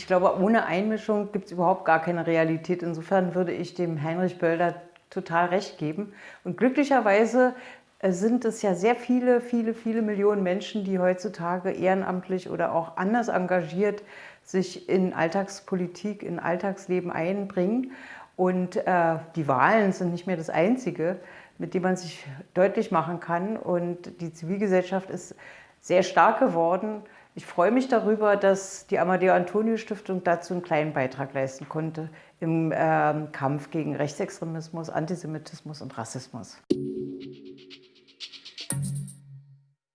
ich glaube, ohne Einmischung gibt es überhaupt gar keine Realität. Insofern würde ich dem Heinrich Böll total recht geben. Und glücklicherweise äh, sind es ja sehr viele, viele, viele Millionen Menschen, die heutzutage ehrenamtlich oder auch anders engagiert sich in Alltagspolitik, in Alltagsleben einbringen. Und äh, die Wahlen sind nicht mehr das Einzige, mit dem man sich deutlich machen kann. Und die Zivilgesellschaft ist sehr stark geworden. Ich freue mich darüber, dass die Amadeo Antonio Stiftung dazu einen kleinen Beitrag leisten konnte im äh, Kampf gegen Rechtsextremismus, Antisemitismus und Rassismus.